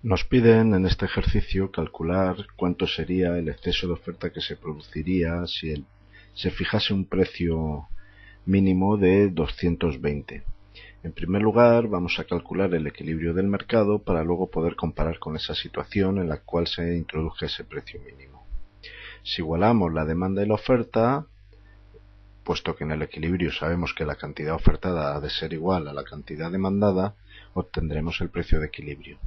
Nos piden en este ejercicio calcular cuánto sería el exceso de oferta que se produciría si se fijase un precio mínimo de 220. En primer lugar, vamos a calcular el equilibrio del mercado para luego poder comparar con esa situación en la cual se introduje ese precio mínimo. Si igualamos la demanda y la oferta, puesto que en el equilibrio sabemos que la cantidad ofertada ha de ser igual a la cantidad demandada, obtendremos el precio de equilibrio.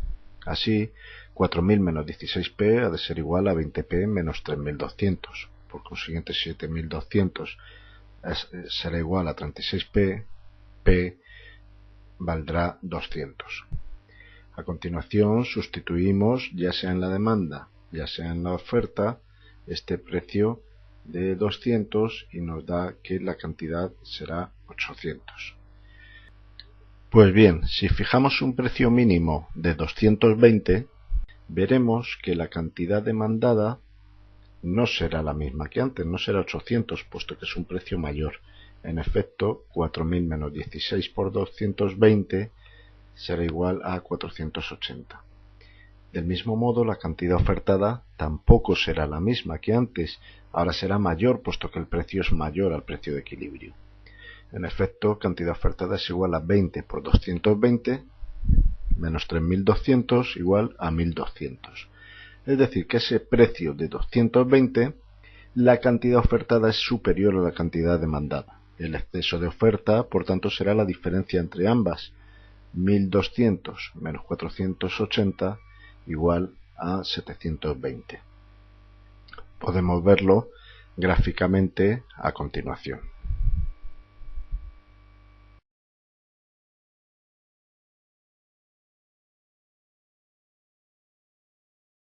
Así, 4.000 menos 16p ha de ser igual a 20p menos 3.200. Por consiguiente, 7.200 eh, será igual a 36p, p valdrá 200. A continuación, sustituimos, ya sea en la demanda, ya sea en la oferta, este precio de 200 y nos da que la cantidad será 800. Pues bien, si fijamos un precio mínimo de 220, veremos que la cantidad demandada no será la misma que antes, no será 800, puesto que es un precio mayor. En efecto, 4.000 menos 16 por 220 será igual a 480. Del mismo modo, la cantidad ofertada tampoco será la misma que antes, ahora será mayor puesto que el precio es mayor al precio de equilibrio. En efecto, cantidad ofertada es igual a 20 por 220 menos 3.200 igual a 1.200. Es decir, que ese precio de 220, la cantidad ofertada es superior a la cantidad demandada. El exceso de oferta, por tanto, será la diferencia entre ambas. 1.200 menos 480 igual a 720. Podemos verlo gráficamente a continuación.